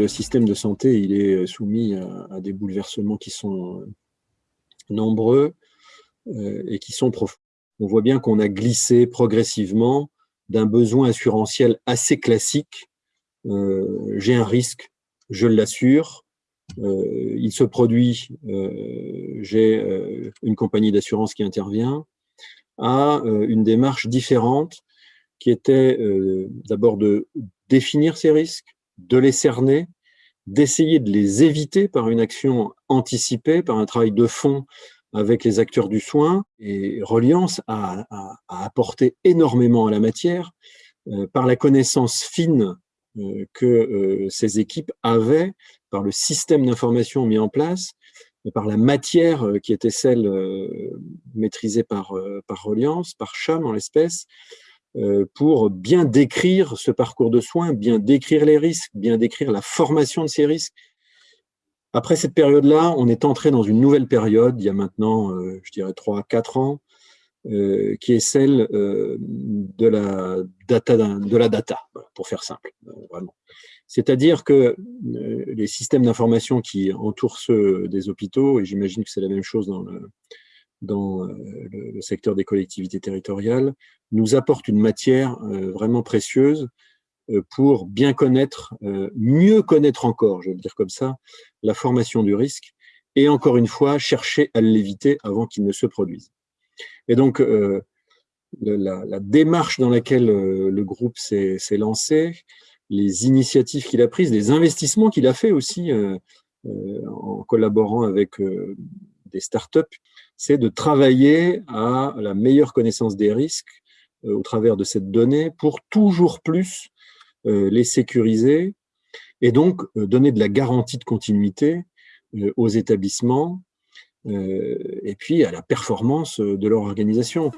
le système de santé il est soumis à, des bouleversements qui sont nombreux et qui sont profonds. On voit bien qu'on a glissé progressivement d'un besoin assurantiel assez classique. J'ai un risque, je l'assure, il se produit, j'ai une compagnie d'assurance qui intervient, à une démarche différente qui était d'abord de définir ces risques, de les cerner, d'essayer de les éviter par une action anticipée, par un travail de fond avec les acteurs du soin. Et Reliance a, apporté énormément à la matière euh, par la connaissance fine euh, que euh, ces équipes avaient, par le système d'information mis en place, par la matière qui était celle maîtrisée par, par Reliance, par CHAM en l'espèce, pour bien décrire ce parcours de soins, bien décrire les risques, bien décrire la formation de ces risques. Après cette période-là, on est entré dans une nouvelle période, il y a maintenant, euh, je dirais, 3 4 ans, euh, qui est celle de, la data, de la data, pour faire simple, vraiment. C'est-à-dire que les systèmes d'information qui entourent ceux des hôpitaux, et j'imagine que c'est la même chose dans le, dans euh, le, secteur des collectivités territoriales, nous apporte une matière euh, vraiment précieuse euh, pour bien connaître, mieux connaître encore, je vais le dire comme ça, la formation du risque, et encore une fois, chercher à l'éviter avant qu'il ne se produise. Et donc, la, la, démarche dans laquelle le groupe s'est lancé, les initiatives qu'il a prises, les investissements qu'il a fait aussi en collaborant avec des startups, c'est de travailler à la meilleure connaissance des risques euh, au travers de cette donnée pour toujours plus euh, les sécuriser et donc euh, donner de la garantie de continuité aux établissements et puis à la performance de leur organisation.